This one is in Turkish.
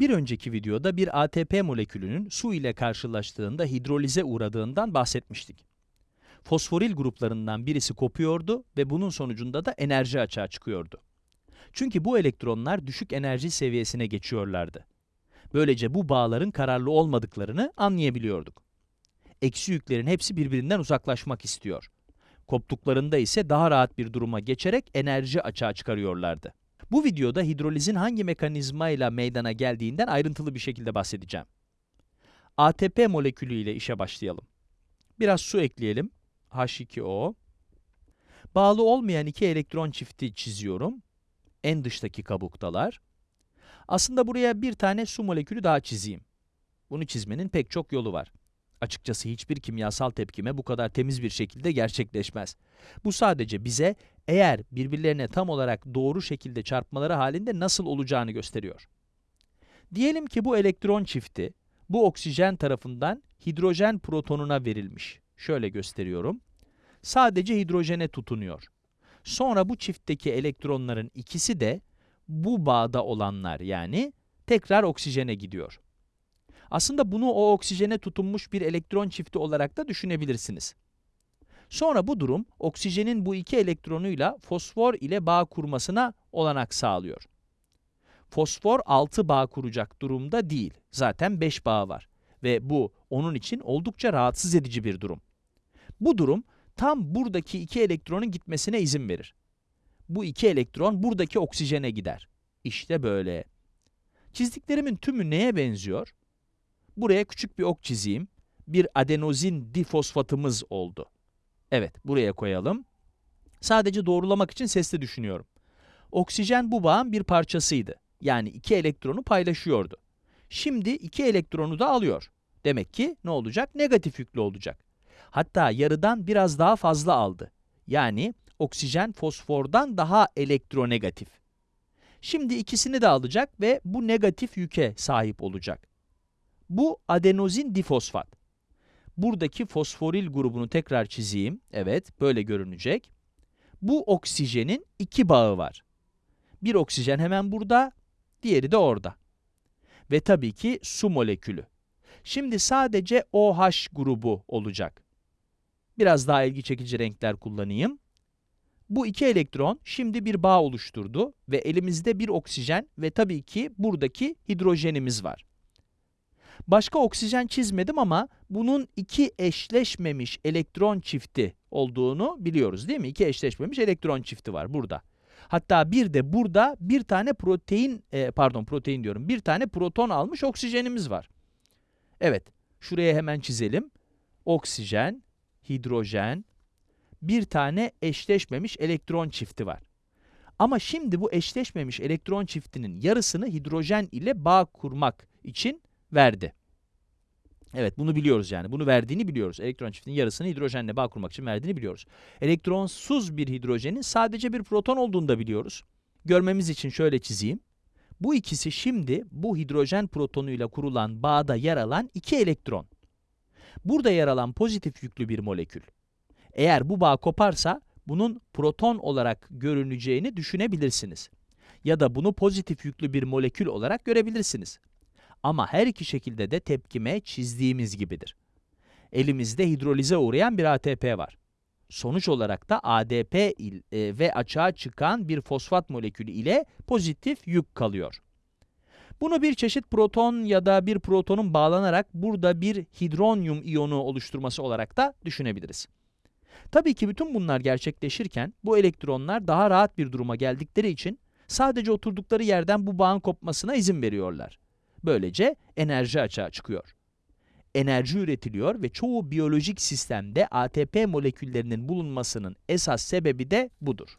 Bir önceki videoda bir ATP molekülünün su ile karşılaştığında hidrolize uğradığından bahsetmiştik. Fosforil gruplarından birisi kopuyordu ve bunun sonucunda da enerji açığa çıkıyordu. Çünkü bu elektronlar düşük enerji seviyesine geçiyorlardı. Böylece bu bağların kararlı olmadıklarını anlayabiliyorduk. Eksi yüklerin hepsi birbirinden uzaklaşmak istiyor. Koptuklarında ise daha rahat bir duruma geçerek enerji açığa çıkarıyorlardı. Bu videoda hidrolizin hangi mekanizmayla meydana geldiğinden ayrıntılı bir şekilde bahsedeceğim. ATP molekülü ile işe başlayalım. Biraz su ekleyelim. H2O. Bağlı olmayan iki elektron çifti çiziyorum. En dıştaki kabuktalar. Aslında buraya bir tane su molekülü daha çizeyim. Bunu çizmenin pek çok yolu var. Açıkçası hiçbir kimyasal tepkime bu kadar temiz bir şekilde gerçekleşmez. Bu sadece bize eğer birbirlerine tam olarak doğru şekilde çarpmaları halinde nasıl olacağını gösteriyor. Diyelim ki bu elektron çifti bu oksijen tarafından hidrojen protonuna verilmiş. Şöyle gösteriyorum. Sadece hidrojene tutunuyor. Sonra bu çiftteki elektronların ikisi de bu bağda olanlar yani tekrar oksijene gidiyor. Aslında bunu o oksijene tutunmuş bir elektron çifti olarak da düşünebilirsiniz. Sonra bu durum oksijenin bu iki elektronuyla fosfor ile bağ kurmasına olanak sağlıyor. Fosfor 6 bağ kuracak durumda değil. Zaten 5 bağ var ve bu onun için oldukça rahatsız edici bir durum. Bu durum tam buradaki iki elektronun gitmesine izin verir. Bu iki elektron buradaki oksijene gider. İşte böyle. Çizdiklerimin tümü neye benziyor? Buraya küçük bir ok çizeyim. Bir adenozin difosfatımız oldu. Evet, buraya koyalım. Sadece doğrulamak için sesli düşünüyorum. Oksijen bu bağın bir parçasıydı. Yani iki elektronu paylaşıyordu. Şimdi iki elektronu da alıyor. Demek ki ne olacak? Negatif yüklü olacak. Hatta yarıdan biraz daha fazla aldı. Yani oksijen fosfordan daha elektronegatif. Şimdi ikisini de alacak ve bu negatif yüke sahip olacak. Bu adenozin difosfat. Buradaki fosforil grubunu tekrar çizeyim. Evet, böyle görünecek. Bu oksijenin iki bağı var. Bir oksijen hemen burada, diğeri de orada. Ve tabii ki su molekülü. Şimdi sadece OH grubu olacak. Biraz daha ilgi çekici renkler kullanayım. Bu iki elektron şimdi bir bağ oluşturdu ve elimizde bir oksijen ve tabii ki buradaki hidrojenimiz var. Başka oksijen çizmedim ama bunun iki eşleşmemiş elektron çifti olduğunu biliyoruz değil mi? İki eşleşmemiş elektron çifti var burada. Hatta bir de burada bir tane protein, e, pardon protein diyorum, bir tane proton almış oksijenimiz var. Evet, şuraya hemen çizelim. Oksijen, hidrojen, bir tane eşleşmemiş elektron çifti var. Ama şimdi bu eşleşmemiş elektron çiftinin yarısını hidrojen ile bağ kurmak için verdi. Evet bunu biliyoruz yani. Bunu verdiğini biliyoruz. Elektron çiftinin yarısını hidrojenle bağ kurmak için verdiğini biliyoruz. Elektronsuz bir hidrojenin sadece bir proton olduğunu da biliyoruz. Görmemiz için şöyle çizeyim. Bu ikisi şimdi bu hidrojen protonuyla kurulan bağda yer alan iki elektron. Burada yer alan pozitif yüklü bir molekül. Eğer bu bağ koparsa bunun proton olarak görüneceğini düşünebilirsiniz. Ya da bunu pozitif yüklü bir molekül olarak görebilirsiniz. Ama her iki şekilde de tepkime çizdiğimiz gibidir. Elimizde hidrolize uğrayan bir ATP var. Sonuç olarak da ADP il, e, ve açığa çıkan bir fosfat molekülü ile pozitif yük kalıyor. Bunu bir çeşit proton ya da bir protonun bağlanarak burada bir hidronyum iyonu oluşturması olarak da düşünebiliriz. Tabii ki bütün bunlar gerçekleşirken bu elektronlar daha rahat bir duruma geldikleri için sadece oturdukları yerden bu bağın kopmasına izin veriyorlar. Böylece enerji açığa çıkıyor. Enerji üretiliyor ve çoğu biyolojik sistemde ATP moleküllerinin bulunmasının esas sebebi de budur.